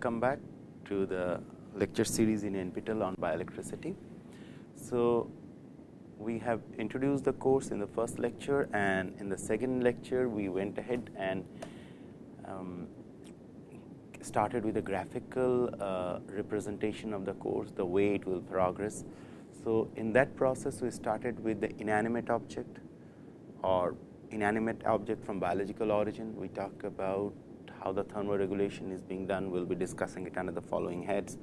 welcome back to the lecture series in NPTEL on bioelectricity. So, we have introduced the course in the first lecture and in the second lecture we went ahead and um, started with a graphical uh, representation of the course, the way it will progress. So, in that process we started with the inanimate object or inanimate object from biological origin. We talk about how the thermoregulation is being done. We will be discussing it under the following heads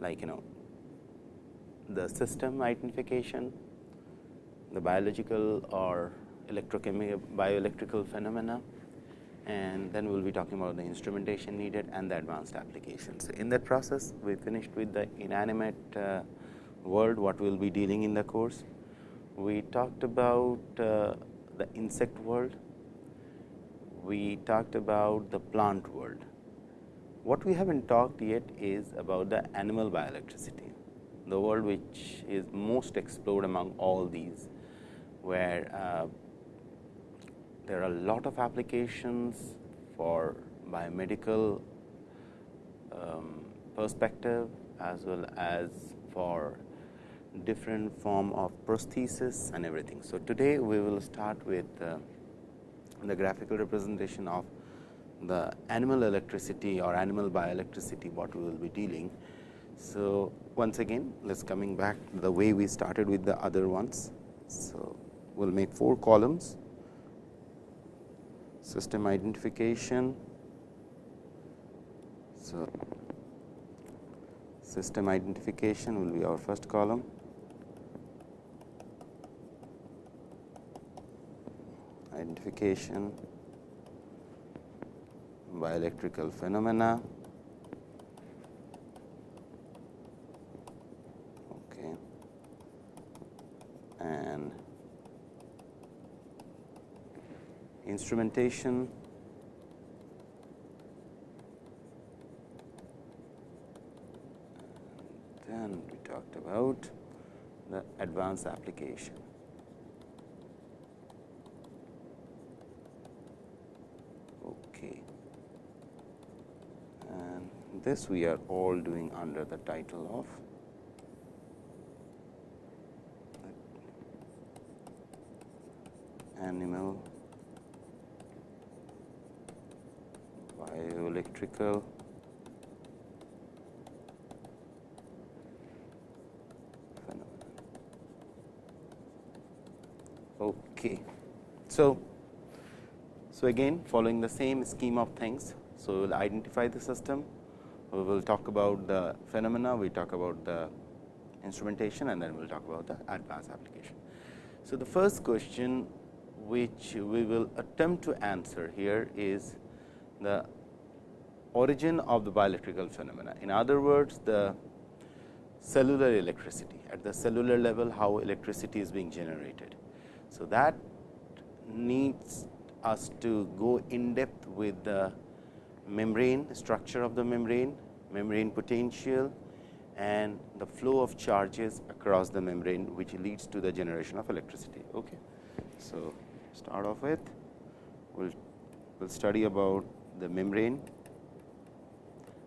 like you know the system identification, the biological or electrochemical bioelectrical phenomena and then we will be talking about the instrumentation needed and the advanced applications. In that process, we finished with the inanimate uh, world, what we will be dealing in the course. We talked about uh, the insect world, we talked about the plant world. What we haven't talked yet is about the animal bioelectricity, the world which is most explored among all these, where uh, there are a lot of applications for biomedical um, perspective as well as for different form of prosthesis and everything. So, today we will start with uh, the graphical representation of the animal electricity or animal bioelectricity what we will be dealing. So, once again let us coming back the way we started with the other ones. So, we will make 4 columns system identification. So, system identification will be our first column. Identification bioelectrical phenomena. Okay. And instrumentation then we talked about the advanced application. Okay. And this we are all doing under the title of animal bioelectrical phenomena. Okay. So, so again following the same scheme of things. So, we will identify the system, we will talk about the phenomena, we talk about the instrumentation and then we will talk about the advanced application. So, the first question which we will attempt to answer here is the origin of the bioelectrical phenomena. In other words, the cellular electricity at the cellular level how electricity is being generated. So, that needs us to go in depth with the membrane structure of the membrane, membrane potential and the flow of charges across the membrane which leads to the generation of electricity. Okay. So, start off with we will we'll study about the membrane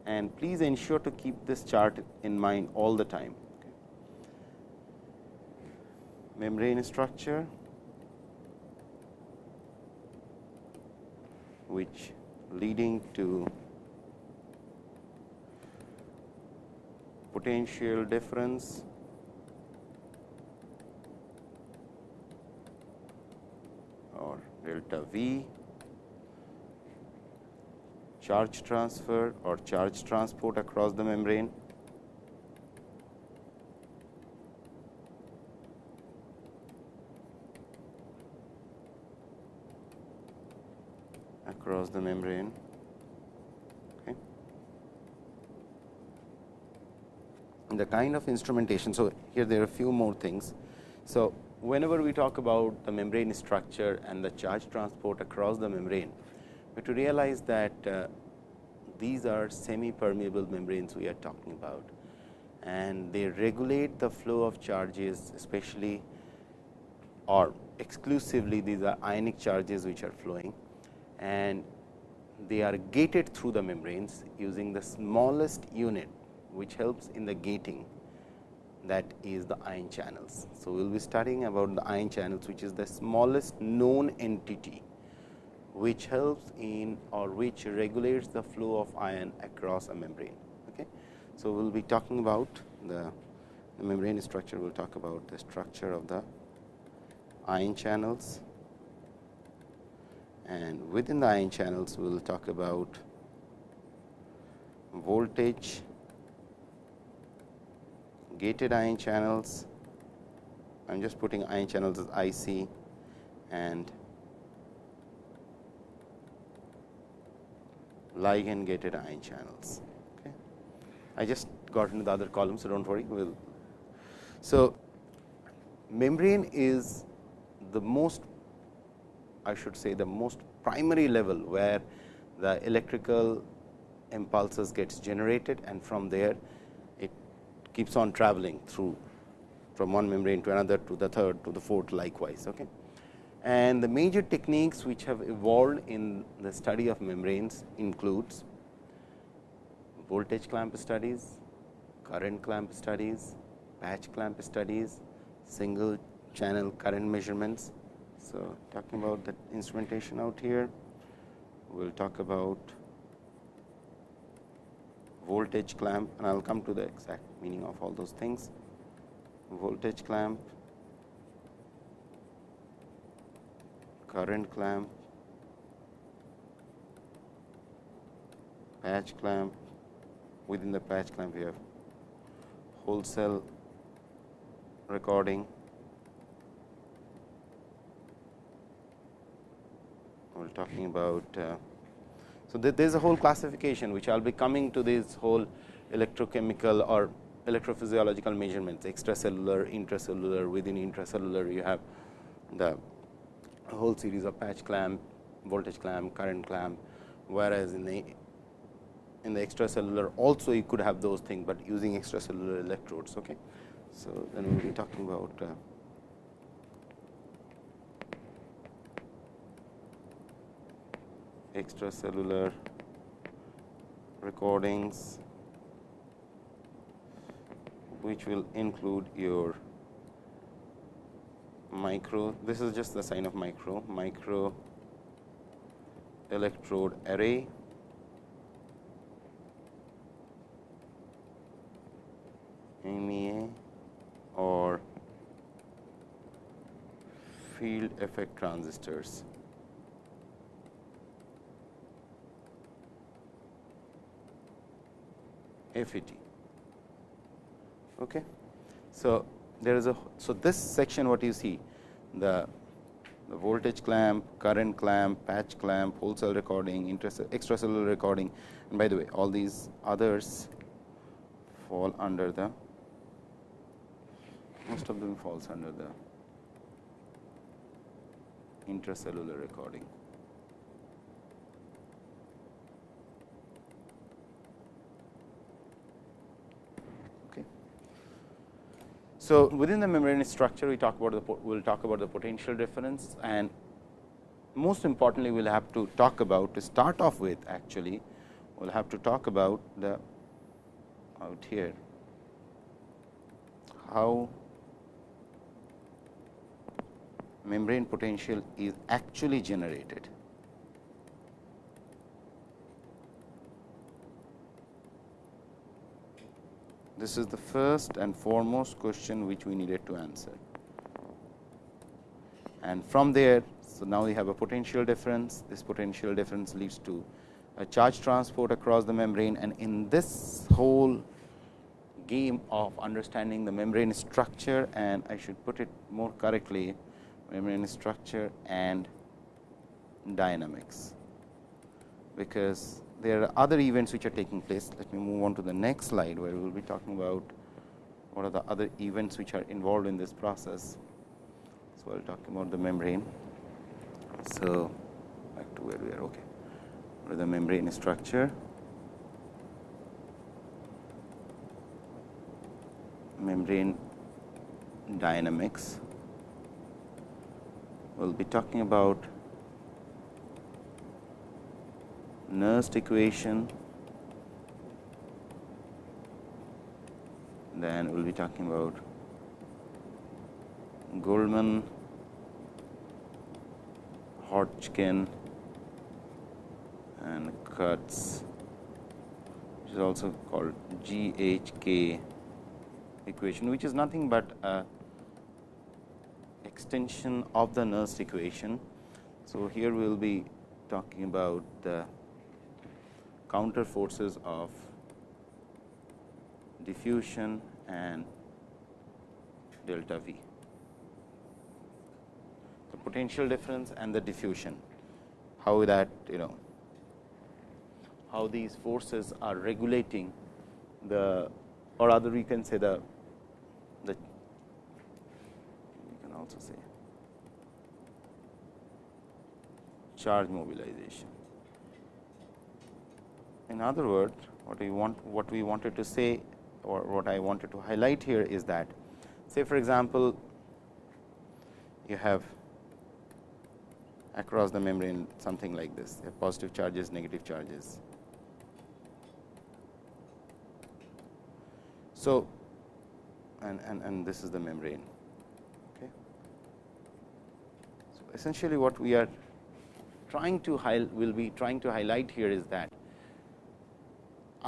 and please ensure to keep this chart in mind all the time. Okay. Membrane structure which leading to potential difference or delta V charge transfer or charge transport across the membrane. Across the membrane. Okay. The kind of instrumentation. So, here there are a few more things. So, whenever we talk about the membrane structure and the charge transport across the membrane, we have to realize that uh, these are semi permeable membranes we are talking about and they regulate the flow of charges especially or exclusively these are ionic charges which are flowing and they are gated through the membranes using the smallest unit which helps in the gating that is the ion channels. So, we will be studying about the ion channels which is the smallest known entity which helps in or which regulates the flow of ion across a membrane. Okay. So, we will be talking about the, the membrane structure, we will talk about the structure of the ion channels and within the ion channels we will talk about voltage gated ion channels I am just putting ion channels as IC and ligand gated ion channels. Okay. I just got into the other column, so do not worry. We'll so, membrane is the most I should say the most primary level where the electrical impulses gets generated and from there it keeps on traveling through from one membrane to another to the third to the fourth likewise. Okay. And the major techniques which have evolved in the study of membranes includes voltage clamp studies, current clamp studies, patch clamp studies, single channel current measurements. So, talking about the instrumentation out here, we will talk about voltage clamp and I will come to the exact meaning of all those things. Voltage clamp, current clamp, patch clamp, within the patch clamp we have whole cell recording, we are talking about. Uh, so, there is a whole classification which I will be coming to this whole electrochemical or electrophysiological measurements extracellular, intracellular, within intracellular you have the whole series of patch clamp, voltage clamp, current clamp, whereas in the in the extracellular also you could have those things, but using extracellular electrodes. Okay. So, then we will be talking about extracellular recordings, which will include your micro this is just the sign of micro micro electrode array MEA or field effect transistors. FET. Okay. So, there is a so this section what you see the the voltage clamp, current clamp, patch clamp, whole cell recording, extracellular recording and by the way all these others fall under the most of them falls under the intracellular recording. So, within the membrane structure we talk about the we will talk about the potential difference and most importantly we will have to talk about to start off with actually we will have to talk about the out here how membrane potential is actually generated. This is the first and foremost question which we needed to answer. And from there, so now we have a potential difference. This potential difference leads to a charge transport across the membrane and in this whole game of understanding the membrane structure and I should put it more correctly membrane structure and dynamics, because there are other events which are taking place. Let me move on to the next slide, where we will be talking about what are the other events which are involved in this process. So, I will talk about the membrane. So, back to where we are okay. The membrane structure? Membrane dynamics. We will be talking about Nernst equation, then we will be talking about Goldman, Hodgkin and Katz which is also called GHK equation which is nothing but a extension of the Nernst equation. So, here we will be talking about the counter forces of diffusion and delta V. The potential difference and the diffusion, how that you know how these forces are regulating the or rather we can say the the we can also say charge mobilization. In other words, what we want what we wanted to say or what I wanted to highlight here is that say for example, you have across the membrane something like this positive charges negative charges. So, and, and, and this is the membrane. Okay. So, essentially what we are trying to will be trying to highlight here is that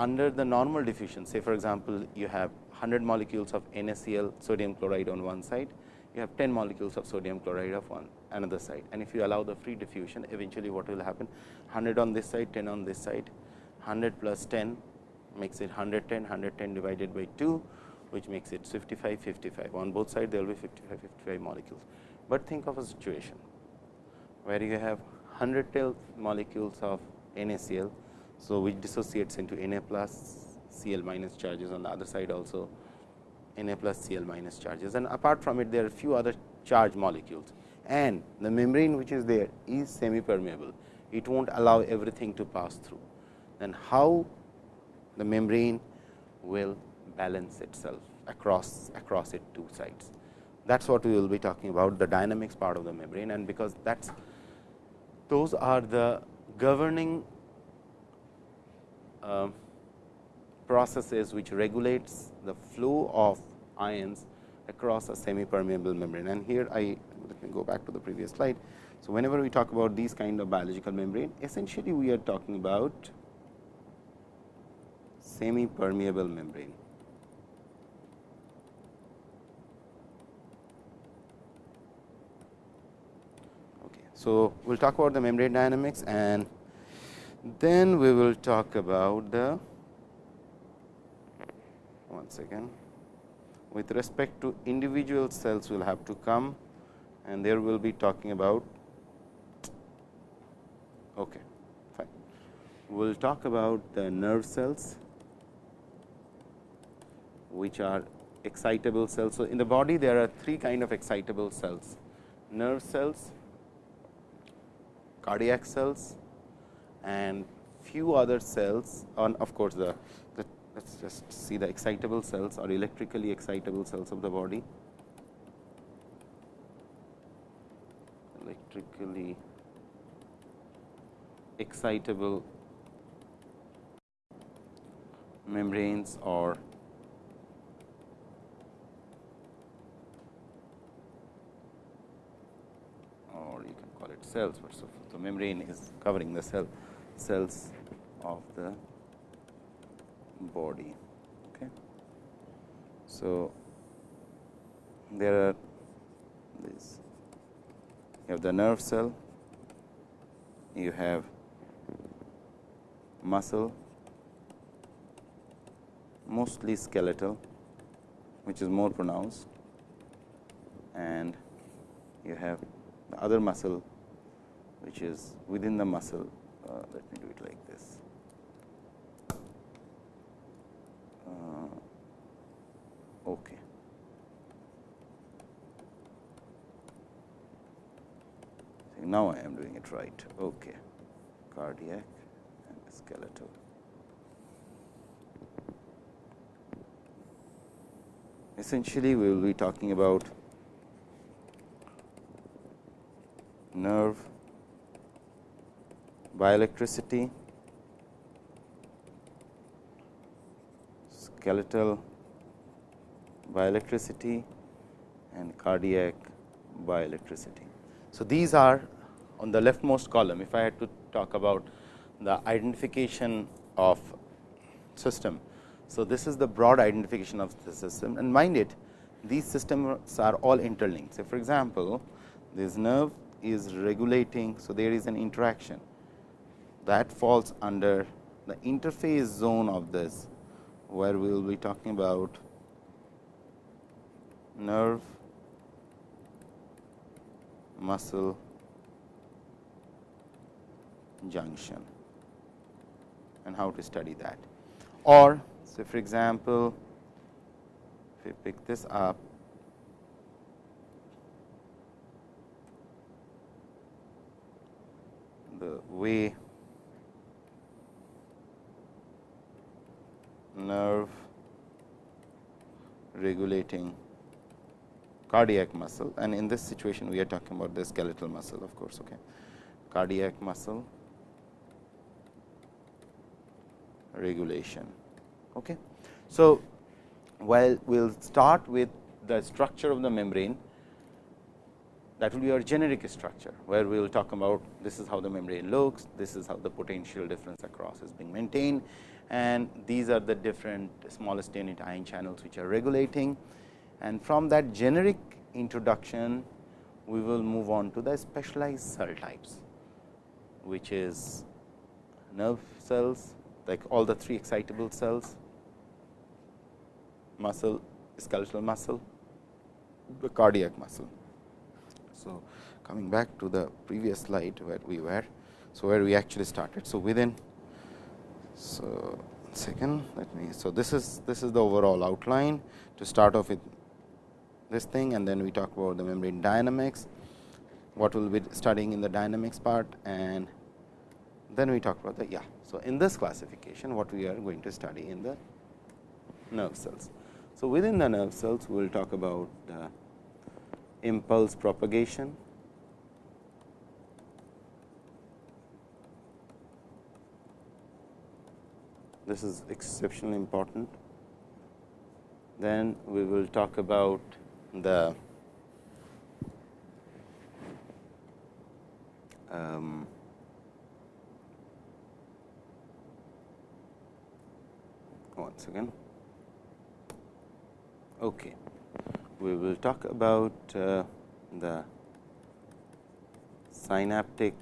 under the normal diffusion say for example, you have 100 molecules of NaCl sodium chloride on one side, you have 10 molecules of sodium chloride of one another side. And if you allow the free diffusion eventually what will happen? 100 on this side 10 on this side. 100 plus 10 makes it 110 110 divided by 2 which makes it 55 55 on both sides there will be 55 55 molecules, but think of a situation where you have 100 molecules of NaCl. So, which dissociates into Na plus Cl minus charges on the other side also Na plus Cl minus charges. And apart from it there are few other charge molecules. And the membrane which is there is semi permeable it will not allow everything to pass through. Then how the membrane will balance itself across across it two sides. That is what we will be talking about the dynamics part of the membrane. And because that is those are the governing Um, processes which regulates the flow of ions across a semi permeable membrane. And here I let me go back to the previous slide. So, whenever we talk about these kind of biological membrane essentially we are talking about semi permeable membrane. Okay. So, we will talk about the membrane dynamics and then we will talk about the once again with respect to individual cells we will have to come and there we will be talking about okay fine we will talk about the nerve cells which are excitable cells. So, in the body there are three kind of excitable cells nerve cells, cardiac cells and few other cells on of course, the, the let us just see the excitable cells or electrically excitable cells of the body. Electrically excitable membranes or or you can call it cells, but so the membrane is covering the cell cells of the body. Okay. So, there are this you have the nerve cell, you have muscle, mostly skeletal, which is more pronounced and you have the other muscle which is within the muscle. Let me do it like this. Uh, okay. now I am doing it right. Okay. Cardiac and skeletal. Essentially, we will be talking about nerve bioelectricity, skeletal bioelectricity and cardiac bioelectricity. So, these are on the leftmost column if I had to talk about the identification of system. So, this is the broad identification of the system and mind it these systems are all interlinked. So, for example, this nerve is regulating. So, there is an interaction that falls under the interface zone of this, where we will be talking about nerve, muscle junction and how to study that. Or so, for example, if we pick this up the way nerve regulating cardiac muscle and in this situation we are talking about the skeletal muscle of course. Okay. Cardiac muscle regulation. Okay. So, while we will start with the structure of the membrane that will be our generic structure, where we will talk about this is how the membrane looks, this is how the potential difference across is being maintained and these are the different smallest unit ion channels which are regulating. And from that generic introduction, we will move on to the specialized cell types, which is nerve cells like all the three excitable cells, muscle, skeletal muscle, the cardiac muscle. So, coming back to the previous slide where we were. So, where we actually started. So, within so second let me so this is this is the overall outline to start off with this thing and then we talk about the membrane dynamics what we will be studying in the dynamics part and then we talk about the yeah. So in this classification what we are going to study in the nerve cells. So, within the nerve cells we will talk about uh, impulse propagation, this is exceptionally important. Then we will talk about the um, once again Okay. We will talk about uh, the synaptic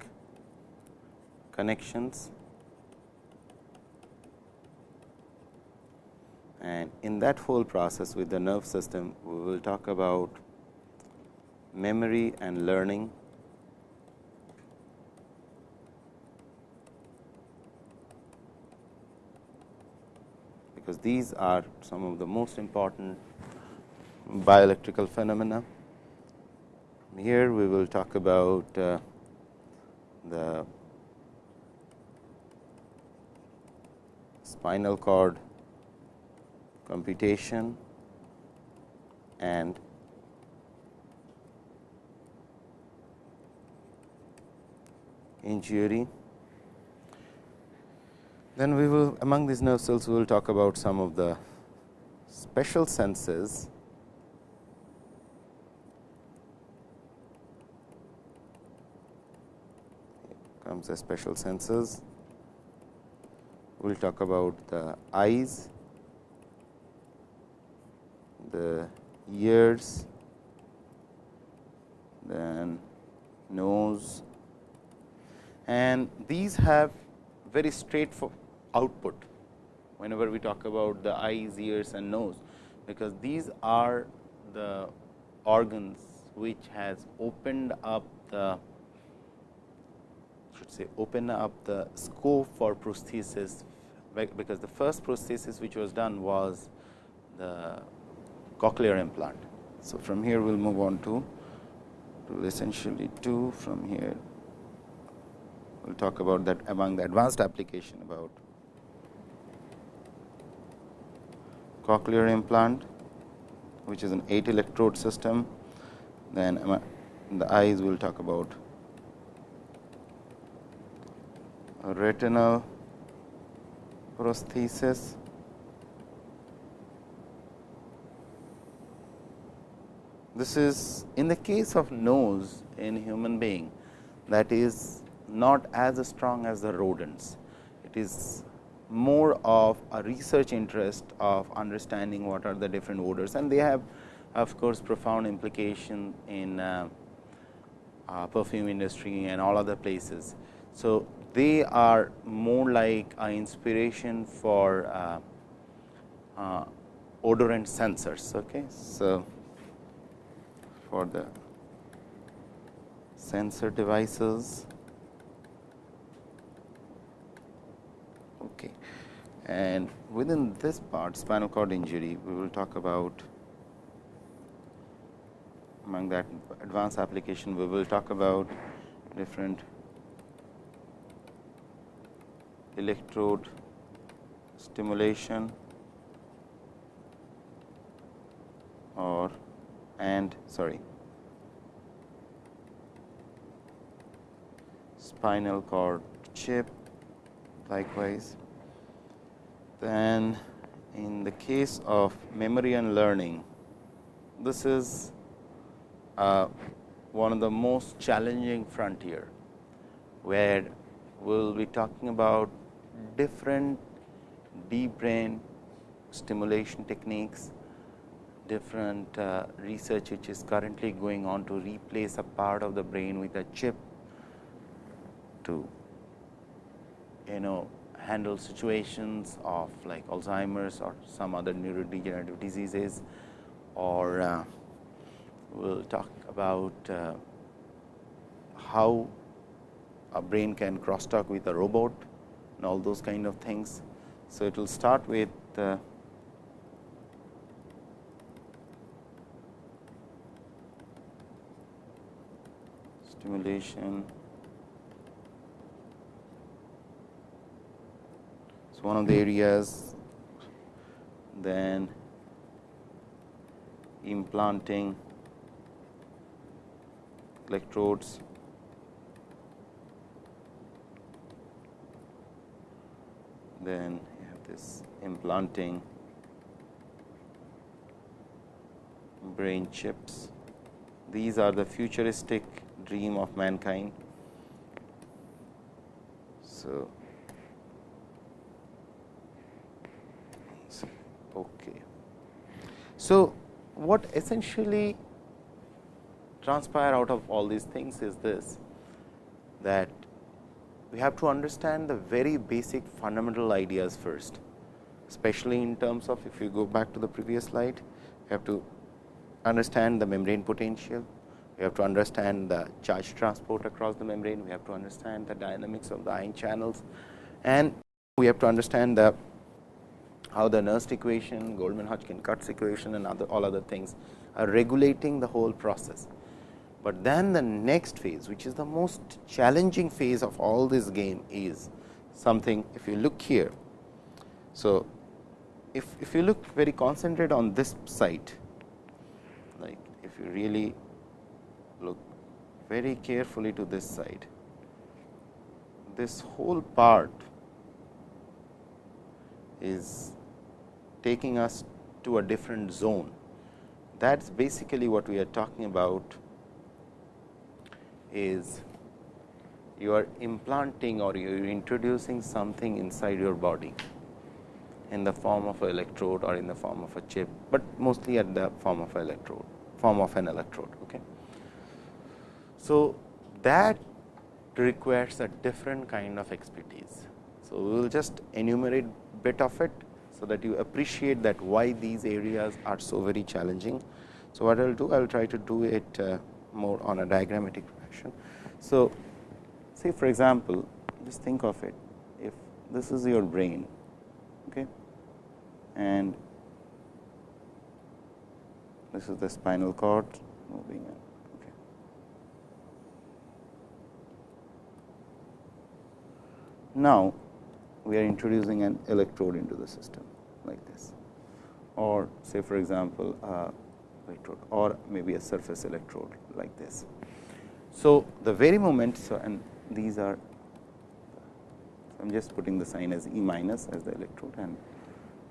connections and in that whole process with the nerve system, we will talk about memory and learning because these are some of the most important bioelectrical phenomena. Here we will talk about uh, the spinal cord computation and injury. Then we will among these nerve cells we will talk about some of the special senses comes the special senses. We will talk about the eyes, the ears, then nose. And these have very straight output whenever we talk about the eyes, ears and nose, because these are the organs which has opened up the should say open up the scope for prosthesis, because the first prosthesis which was done was the cochlear implant. So, from here we will move on to, to essentially two from here we will talk about that among the advanced application about cochlear implant which is an 8 electrode system. Then the eyes we will talk about retinal prosthesis this is in the case of nose in human being that is not as strong as the rodents. It is more of a research interest of understanding what are the different odors and they have of course, profound implication in uh, uh, perfume industry and all other places. So, they are more like an inspiration for uh, uh, odorant sensors. Okay. So, for the sensor devices. Okay. And within this part spinal cord injury, we will talk about among that advanced application, we will talk about different electrode stimulation or and sorry spinal cord chip likewise. Then in the case of memory and learning, this is uh, one of the most challenging frontier, where we will be talking about different deep brain stimulation techniques, different uh, research which is currently going on to replace a part of the brain with a chip to you know handle situations of like Alzheimer's or some other neurodegenerative diseases or uh, we will talk about uh, how a brain can crosstalk with a robot and all those kind of things. So, it will start with uh, stimulation. So, one of the areas then implanting electrodes then you have this implanting brain chips. These are the futuristic dream of mankind. So, okay. So, what essentially transpire out of all these things is this that we have to understand the very basic fundamental ideas first, especially in terms of if you go back to the previous slide, you have to understand the membrane potential, we have to understand the charge transport across the membrane, we have to understand the dynamics of the ion channels and we have to understand the how the Nernst equation, Goldman Hodgkin Katz equation and other all other things are regulating the whole process. But then the next phase which is the most challenging phase of all this game is something if you look here. So, if, if you look very concentrate on this site like if you really look very carefully to this side, this whole part is taking us to a different zone. That is basically what we are talking about is you are implanting or you are introducing something inside your body in the form of an electrode or in the form of a chip, but mostly at the form of electrode form of an electrode. So, that requires a different kind of expertise. So, we will just enumerate bit of it, so that you appreciate that why these areas are so very challenging. So, what I will do I will try to do it uh, more on a diagrammatic fashion. So, say for example, just think of it if this is your brain okay, and this is the spinal cord moving in. Okay. Now, we are introducing an electrode into the system like this or say for example, electrode or maybe a surface electrode like this. So, the very moment so and these are I am just putting the sign as E minus as the electrode and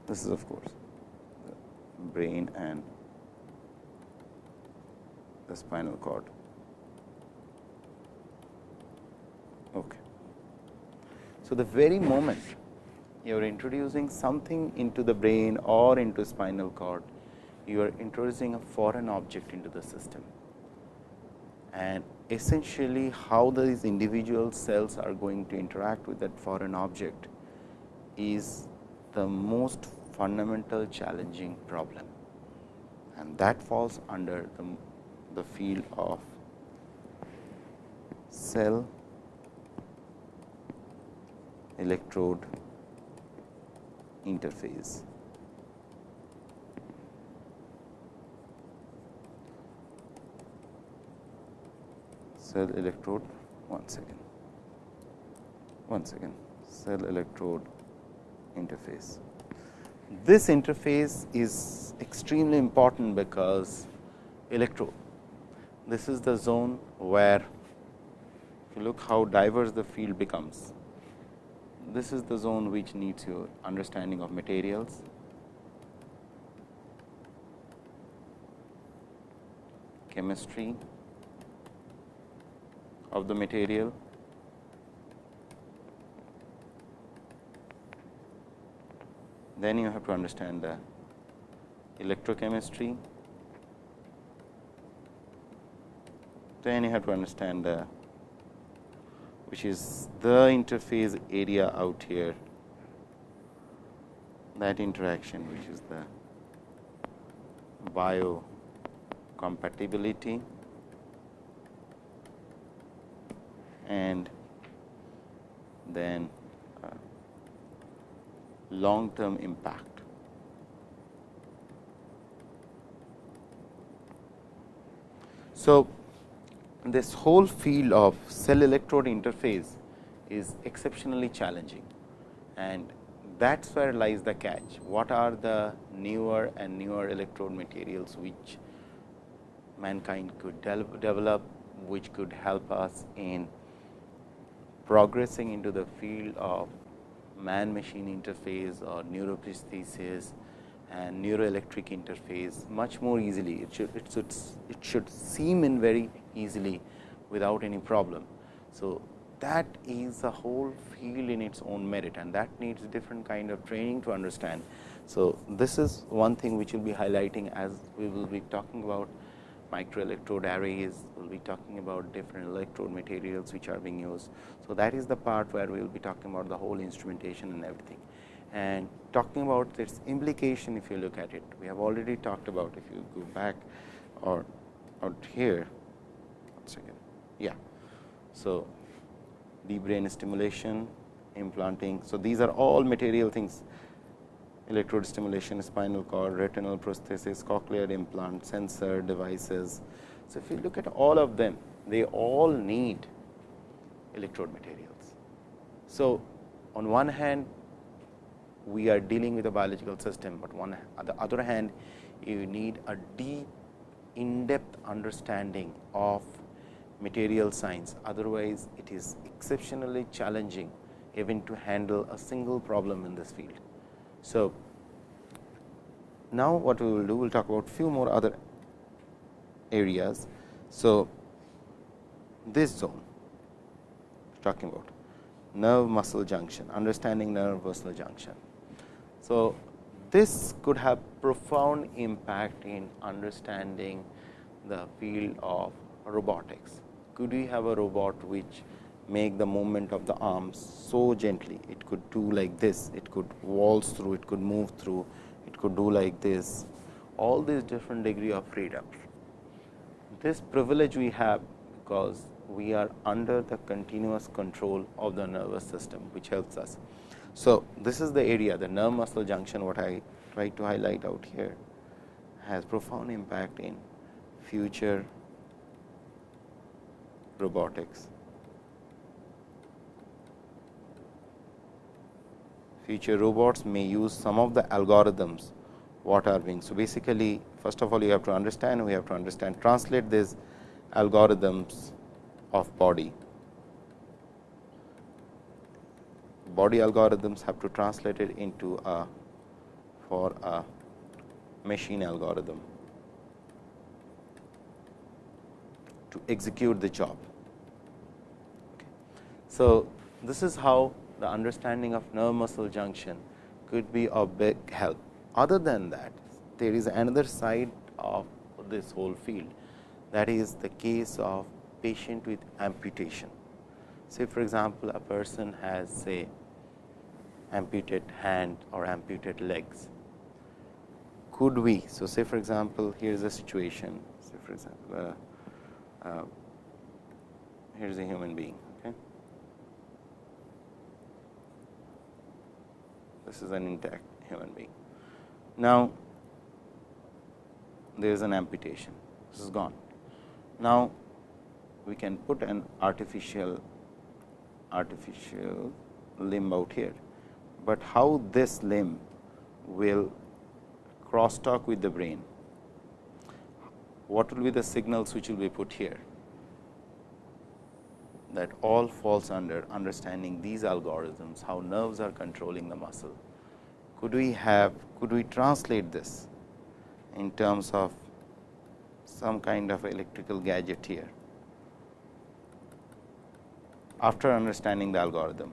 this is of course the brain and the spinal cord. Okay. So, the very moment you are introducing something into the brain or into spinal cord, you are introducing a foreign object into the system. And essentially how these individual cells are going to interact with that foreign object is the most fundamental challenging problem and that falls under the, the field of cell electrode interface. cell electrode one second one second cell electrode interface. This interface is extremely important because electrode this is the zone where if you look how diverse the field becomes. This is the zone which needs your understanding of materials, chemistry, of the material. Then you have to understand the electrochemistry. Then you have to understand the which is the interface area out here that interaction which is the biocompatibility and then uh, long term impact. So, this whole field of cell electrode interface is exceptionally challenging and that is where lies the catch. What are the newer and newer electrode materials which mankind could de develop, which could help us in progressing into the field of man machine interface or neuroprosthesis and neuroelectric interface much more easily. It should, it should, it should seem in very easily without any problem. So, that is a whole field in its own merit and that needs different kind of training to understand. So, this is one thing which will be highlighting as we will be talking about microelectrode arrays, we will be talking about different electrode materials which are being used. So, that is the part where we will be talking about the whole instrumentation and everything. And talking about its implication if you look at it, we have already talked about if you go back or out here, one second, yeah. So, deep brain stimulation, implanting. So, these are all material things electrode stimulation, spinal cord, retinal prosthesis, cochlear implant, sensor devices. So, if you look at all of them, they all need electrode materials. So, on one hand we are dealing with a biological system, but one on the other hand you need a deep in depth understanding of material science, otherwise it is exceptionally challenging even to handle a single problem in this field. So, now what we will do, we will talk about few more other areas. So, this zone talking about nerve muscle junction, understanding nerve muscle junction. So, this could have profound impact in understanding the field of robotics. Could we have a robot which make the movement of the arms so gently. It could do like this, it could waltz through, it could move through, it could do like this, all these different degree of freedom. This privilege we have because we are under the continuous control of the nervous system, which helps us. So, this is the area the nerve muscle junction what I try to highlight out here has profound impact in future robotics. future robots may use some of the algorithms what are being. So, basically first of all you have to understand we have to understand translate these algorithms of body. Body algorithms have to translate it into a for a machine algorithm. to execute the job. So, this is how the understanding of nerve muscle junction could be of big help. Other than that, there is another side of this whole field that is the case of patient with amputation. Say for example, a person has say amputated hand or amputated legs. Could we? So, say for example, here is a situation. Say for example, uh, uh, here is a human being. Okay. This is an intact human being. Now, there is an amputation. This is gone. Now, we can put an artificial artificial limb out here, but how this limb will crosstalk with the brain? What will be the signals which will be put here? That all falls under understanding these algorithms, how nerves are controlling the muscle. Could we have, could we translate this in terms of some kind of electrical gadget here after understanding the algorithm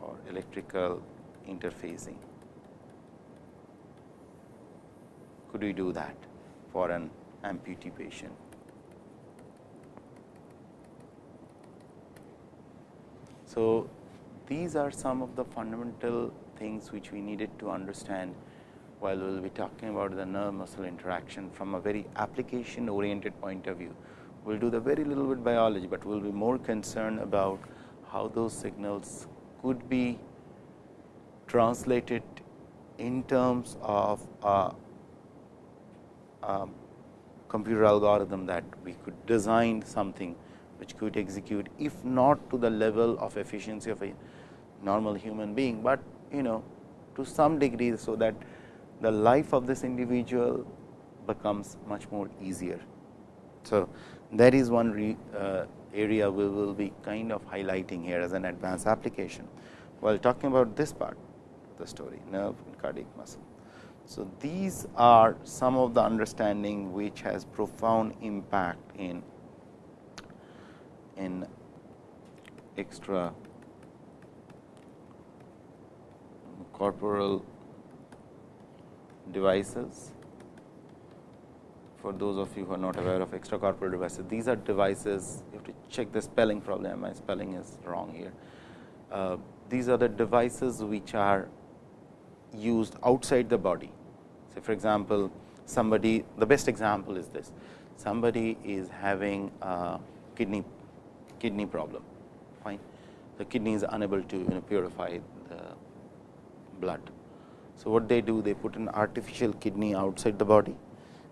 or electrical interfacing. Could we do that for an amputee patient? So, these are some of the fundamental things which we needed to understand while we will be talking about the nerve muscle interaction from a very application oriented point of view. We will do the very little bit biology, but we will be more concerned about how those signals could be translated in terms of a, a computer algorithm that we could design something which could execute if not to the level of efficiency of a normal human being, but you know to some degree. So, that the life of this individual becomes much more easier. So, that is one re, uh, area we will be kind of highlighting here as an advanced application, while talking about this part of the story nerve and cardiac muscle. So, these are some of the understanding which has profound impact in in extra corporal devices for those of you who are not aware of extracorporeal devices. These are devices, you have to check the spelling probably, my spelling is wrong here. Uh, these are the devices which are used outside the body. So, for example, somebody, the best example is this, somebody is having a kidney, kidney problem, fine. The kidney is unable to you know, purify the blood. So, what they do, they put an artificial kidney outside the body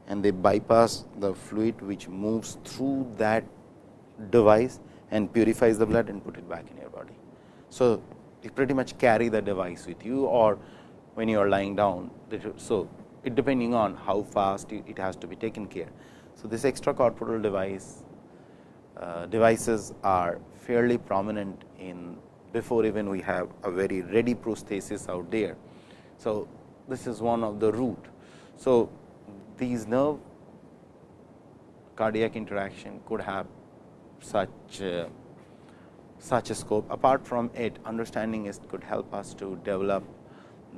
and they bypass the fluid which moves through that device and purifies the blood and put it back in your body. So, you pretty much carry the device with you or when you are lying down. So, it depending on how fast it has to be taken care. So, this extracorporeal device uh, devices are fairly prominent in before even we have a very ready prosthesis out there. So, this is one of the root. So, these nerve cardiac interaction could have such uh, such a scope. Apart from it, understanding it could help us to develop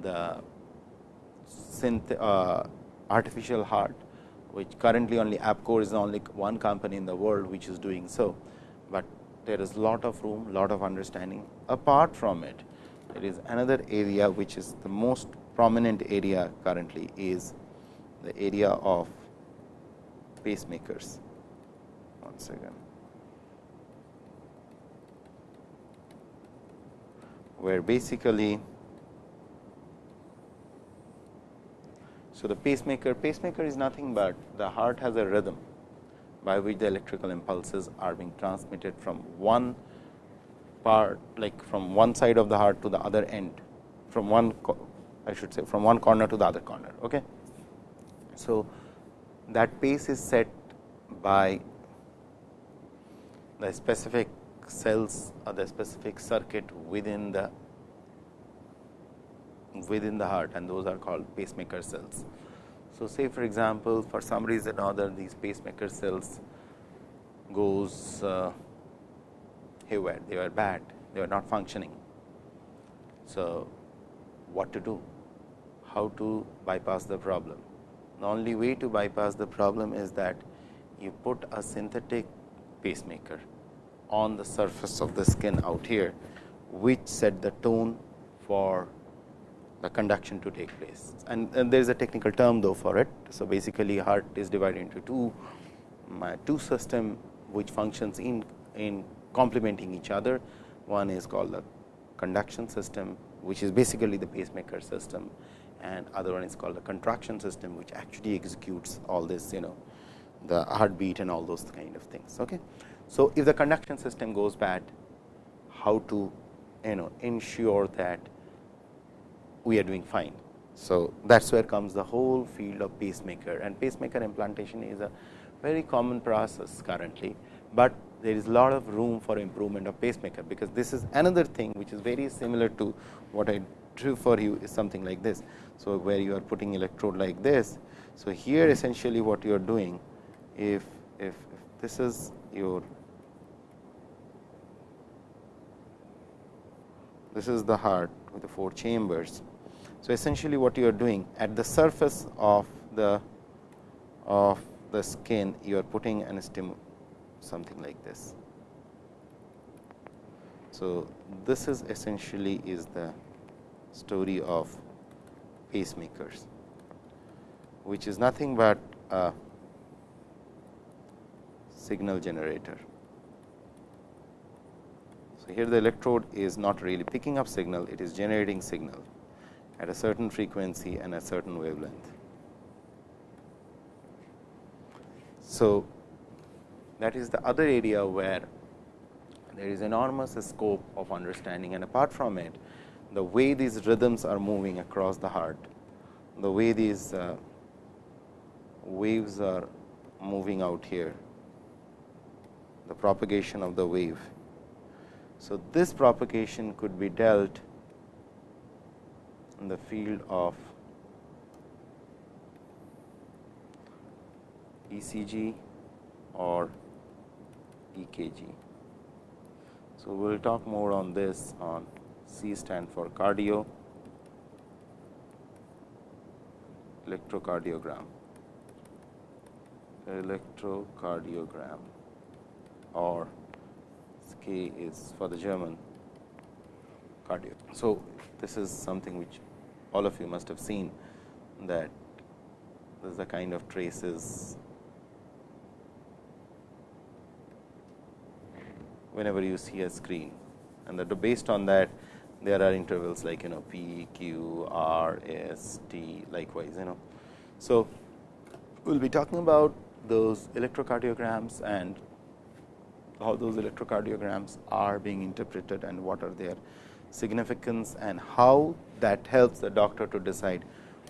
the synth, uh, artificial heart, which currently only APCOR is only one company in the world which is doing so, but there is lot of room, lot of understanding. Apart from it, there is another area which is the most prominent area currently is the area of pacemakers. Once again, where basically so the pacemaker pacemaker is nothing but the heart has a rhythm by which the electrical impulses are being transmitted from one part like from one side of the heart to the other end from one I should say from one corner to the other corner. Okay. So, that pace is set by the specific cells or the specific circuit within the within the heart and those are called pacemaker cells. So, say for example, for some reason or other these pacemaker cells goes uh, haywire, they were bad, they were not functioning. So, what to do? How to bypass the problem? The only way to bypass the problem is that you put a synthetic pacemaker on the surface of the skin out here, which set the tone for the conduction to take place. And, and there is a technical term though for it. So, basically heart is divided into two, mm, uh, two system which functions in, in complementing each other. One is called the conduction system, which is basically the pacemaker system and other one is called the contraction system, which actually executes all this you know the heartbeat and all those kind of things. Okay. So, if the conduction system goes bad, how to you know ensure that we are doing fine. So, that is where comes the whole field of pacemaker and pacemaker implantation is a very common process currently, but there is a lot of room for improvement of pacemaker, because this is another thing which is very similar to what I drew for you is something like this. So, where you are putting electrode like this. So, here essentially what you are doing if, if, if this is your this is the heart with the four chambers. So, essentially what you are doing at the surface of the of the skin you are putting an stim something like this. So, this is essentially is the story of pacemakers, which is nothing but a signal generator. So, here the electrode is not really picking up signal, it is generating signal at a certain frequency and a certain wavelength. So, that is the other area where there is enormous scope of understanding and apart from it, the way these rhythms are moving across the heart, the way these uh, waves are moving out here, the propagation of the wave. So, this propagation could be dealt in the field of ECG or EKG. So, we will talk more on this on C stand for cardio, electrocardiogram, electrocardiogram or K is for the German cardio. So, this is something which all of you must have seen that this is the kind of traces whenever you see a screen and that based on that there are intervals like you know p, q, r, s, t likewise you know. So, we will be talking about those electrocardiograms and how those electrocardiograms are being interpreted and what are their significance and how that helps the doctor to decide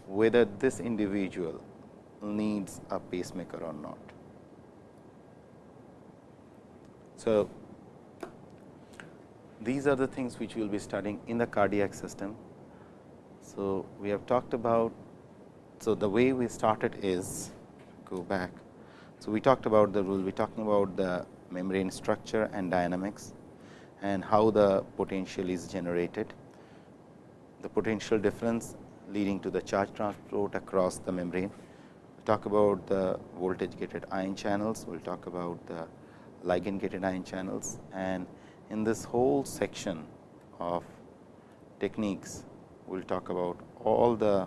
whether this individual needs a pacemaker or not. So, these are the things which we will be studying in the cardiac system. So, we have talked about, so the way we started is go back. So, we talked about the, we will be talking about the membrane structure and dynamics and how the potential is generated, the potential difference leading to the charge transport across the membrane. We talk about the voltage gated ion channels, we will talk about the ligand gated ion channels and in this whole section of techniques, we will talk about all the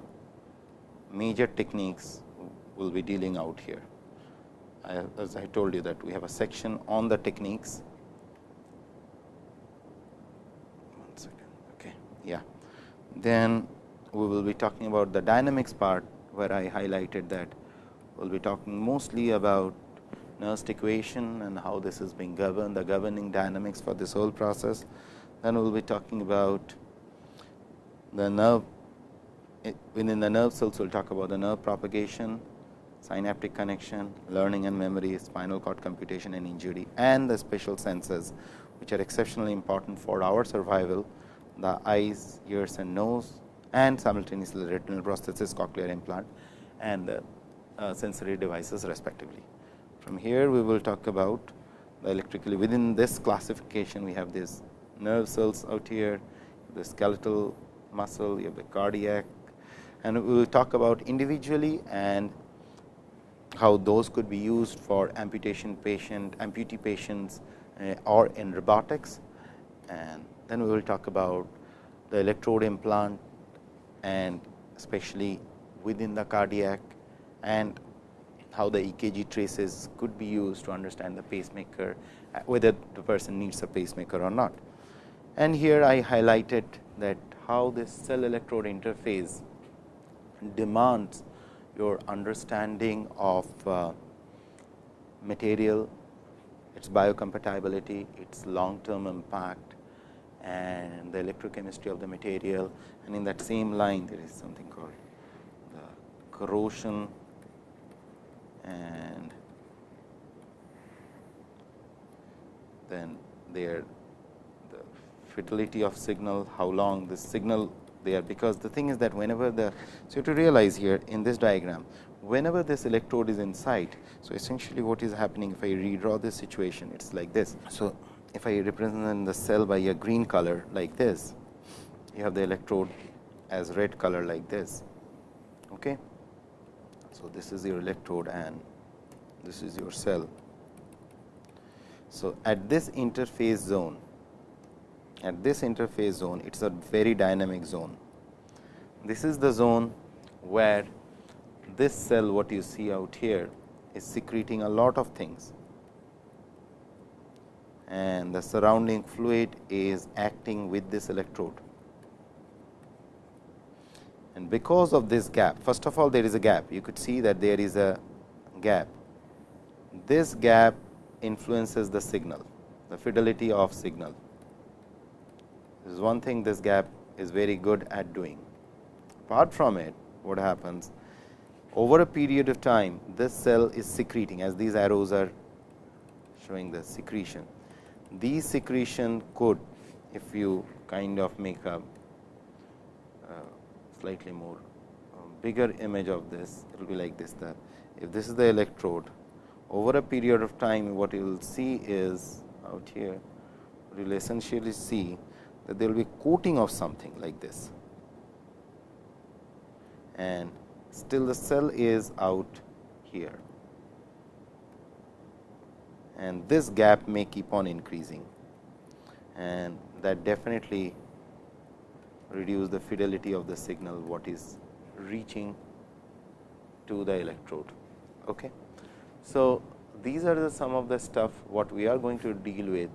major techniques we will be dealing out here. I, as I told you that we have a section on the techniques. One second, okay, yeah. Then we will be talking about the dynamics part, where I highlighted that we will be talking mostly about Nernst equation and how this is being governed, the governing dynamics for this whole process. Then we will be talking about the nerve within the nerve cells, we will talk about the nerve propagation, synaptic connection, learning and memory, spinal cord computation and injury and the special senses which are exceptionally important for our survival, the eyes, ears and nose and simultaneously retinal prosthesis, cochlear implant and the uh, sensory devices respectively. From here, we will talk about the electrically within this classification, we have these nerve cells out here, the skeletal muscle, you have the cardiac and we will talk about individually and how those could be used for amputation patient, amputee patients uh, or in robotics. And then we will talk about the electrode implant and especially within the cardiac and how the EKG traces could be used to understand the pacemaker, uh, whether the person needs a pacemaker or not. And here I highlighted that how this cell electrode interface demands your understanding of uh, material, its biocompatibility, its long term impact and the electrochemistry of the material and in that same line there is something called the corrosion and then there the fidelity of signal, how long this signal there, because the thing is that whenever the so you have to realize here in this diagram, whenever this electrode is inside. So, essentially what is happening if I redraw this situation, it is like this. So, if I represent the cell by a green color like this, you have the electrode as red color like this. Okay. So, this is your electrode and this is your cell. So, at this interface zone, at this interface zone, it is a very dynamic zone. This is the zone where this cell what you see out here is secreting a lot of things and the surrounding fluid is acting with this electrode. And because of this gap, first of all there is a gap, you could see that there is a gap. This gap influences the signal, the fidelity of signal. This is one thing this gap is very good at doing. Apart from it, what happens? Over a period of time, this cell is secreting as these arrows are showing the secretion. These secretion could, if you kind of make a slightly more um, bigger image of this, it will be like this. That if this is the electrode, over a period of time, what you will see is out here, you will essentially see that there will be coating of something like this and still the cell is out here and this gap may keep on increasing and that definitely reduce the fidelity of the signal what is reaching to the electrode. Okay. So, these are the some of the stuff what we are going to deal with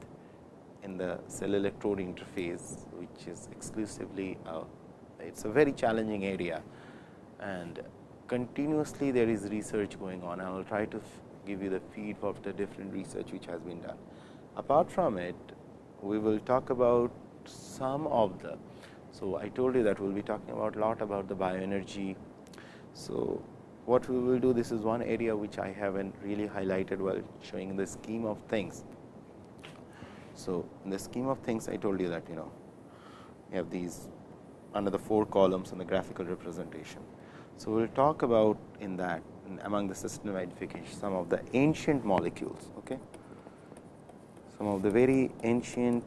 in the cell electrode interface, which is exclusively uh, it is a very challenging area and continuously there is research going on. I will try to give you the feed of the different research which has been done. Apart from it, we will talk about some of the. So, I told you that we will be talking about a lot about the bioenergy. So, what we will do this is one area which I haven't really highlighted while showing the scheme of things. So, in the scheme of things I told you that you know you have these under the four columns in the graphical representation. So, we will talk about in that among the system identification some of the ancient molecules. Okay. Some of the very ancient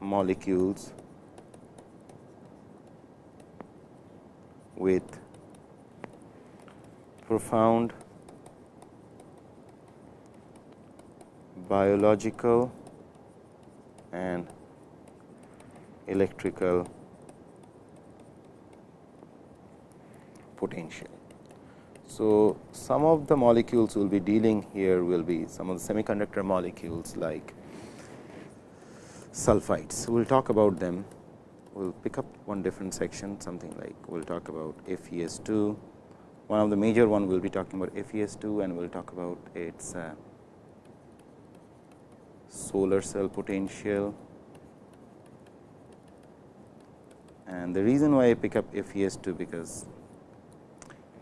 molecules with profound biological and electrical potential. So, some of the molecules we will be dealing here will be some of the semiconductor molecules like sulfides. We will talk about them. We will pick up one different section something like we will talk about FES2. One of the major one we will be talking about FES2 and we will talk about its uh, solar cell potential. And the reason why I pick up FES2 because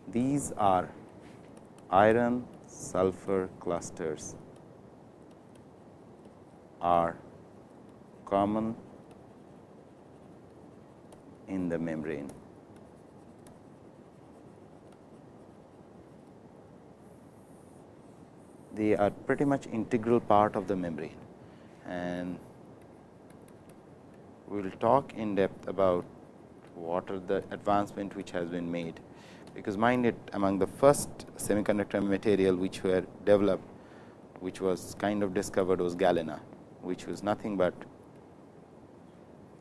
these are iron sulfur clusters are common in the membrane. they are pretty much integral part of the membrane and we will talk in depth about what are the advancement which has been made, because mind it among the first semiconductor material which were developed, which was kind of discovered was galena, which was nothing but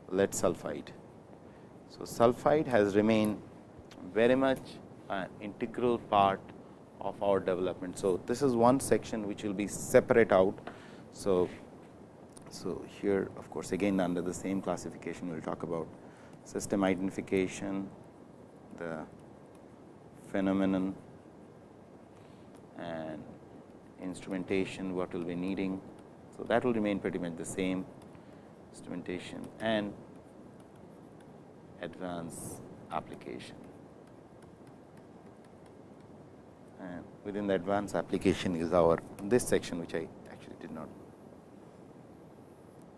lead sulphide. So, sulphide has remained very much an integral part of our development. So, this is one section which will be separate out. So, so here of course, again under the same classification we will talk about system identification, the phenomenon and instrumentation what will be needing. So, that will remain pretty much the same instrumentation and advanced application. And within the advanced application is our this section which I actually did not.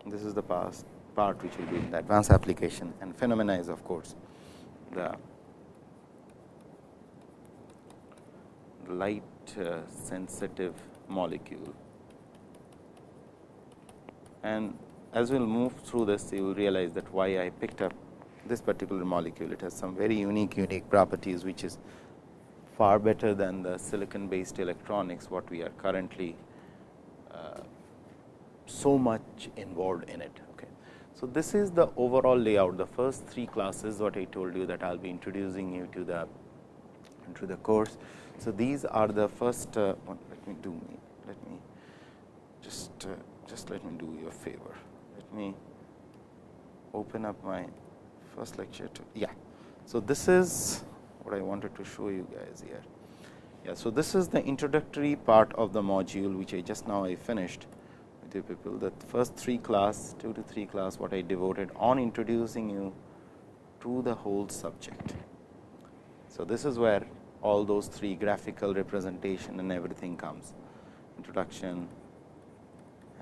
This is the past part which will be in the advanced application and phenomena is of course, the light uh, sensitive molecule. And as we will move through this, you will realize that why I picked up this particular molecule. It has some very unique, unique properties, which is far better than the silicon based electronics, what we are currently uh, so much involved in it. Okay. So, this is the overall layout, the first three classes what I told you that I will be introducing you to the into the course. So, these are the first uh, let me do me let me just uh, just let me do you a favor. Let me open up my first lecture to yeah. So, this is what I wanted to show you guys here. Yeah, so, this is the introductory part of the module which I just now I finished with you people the first three class 2 to 3 class what I devoted on introducing you to the whole subject. So, this is where all those three graphical representation and everything comes introduction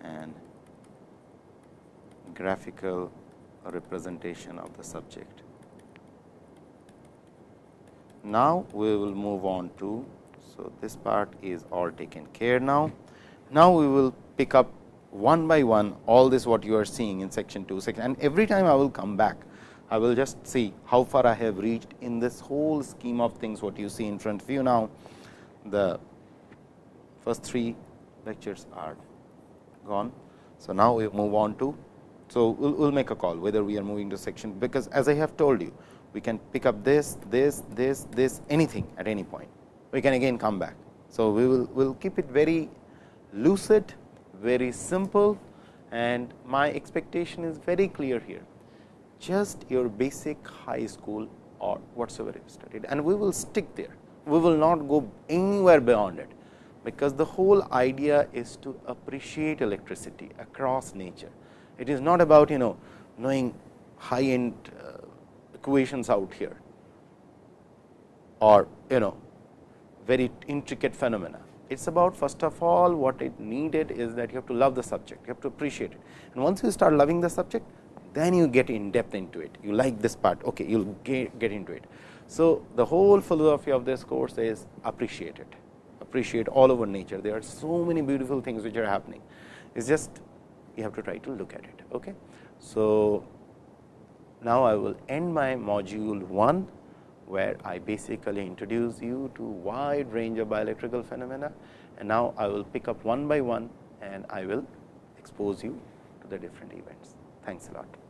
and graphical representation of the subject. Now, we will move on to, so this part is all taken care now. Now, we will pick up one by one all this what you are seeing in section 2 section and every time I will come back I will just see how far I have reached in this whole scheme of things what you see in front of you now. The first three lectures are gone. So, now we move on to. So, we will we'll make a call whether we are moving to section, because as I have told you we can pick up this, this, this, this anything at any point. We can again come back. So, we will will keep it very lucid, very simple and my expectation is very clear here just your basic high school or whatsoever you studied and we will stick there. We will not go anywhere beyond it, because the whole idea is to appreciate electricity across nature. It is not about you know knowing high end uh, equations out here or you know very intricate phenomena. It is about first of all what it needed is that you have to love the subject, you have to appreciate it and once you start loving the subject then you get in depth into it. You like this part, okay, you will get, get into it. So, the whole philosophy of this course is appreciate it, appreciate all over nature. There are so many beautiful things which are happening. It is just you have to try to look at it. Okay. So, now I will end my module 1, where I basically introduce you to wide range of bioelectrical phenomena and now I will pick up one by one and I will expose you to the different events. Thanks a lot.